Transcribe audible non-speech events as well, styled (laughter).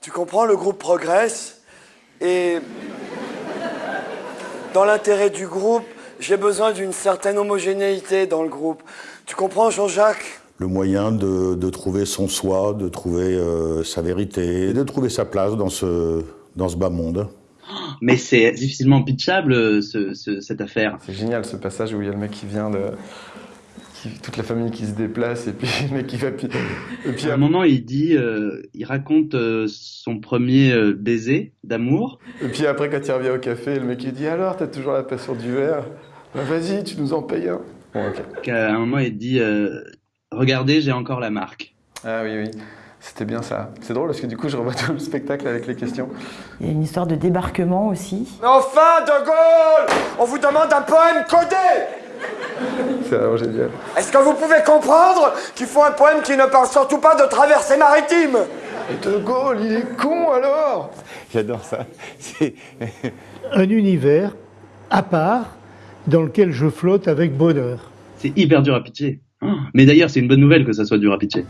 Tu comprends, le groupe progresse et dans l'intérêt du groupe, j'ai besoin d'une certaine homogénéité dans le groupe. Tu comprends, Jean-Jacques? Le moyen de, de, trouver son soi, de trouver euh, sa vérité, de trouver sa place dans ce, dans ce bas monde. Mais c'est difficilement pitchable, ce, ce, cette affaire. C'est génial ce passage où il y a le mec qui vient de, qui, toute la famille qui se déplace et puis le mec qui va. Et puis à un moment, il dit, euh, il raconte euh, son premier euh, baiser d'amour. Et puis après, quand il revient au café, le mec il dit alors, t'as toujours la passion du verre? Bah, Vas-y, tu nous en payes un. Bon, okay. À un moment, il dit regardez, j'ai encore la marque. Ah oui, oui. C'était bien ça. C'est drôle parce que du coup, je revois tout le spectacle avec les questions. Il y a une histoire de débarquement aussi. Enfin, De Gaulle On vous demande un poème codé c'est vraiment génial. Est-ce que vous pouvez comprendre qu'il faut un poème qui ne parle surtout pas de traversée maritime? Et De Gaulle, il est con alors J'adore ça. C'est (laughs) un univers à part dans lequel je flotte avec bonheur. C'est hyper dur à pitcher. Mais d'ailleurs, c'est une bonne nouvelle que ça soit dur à pitcher.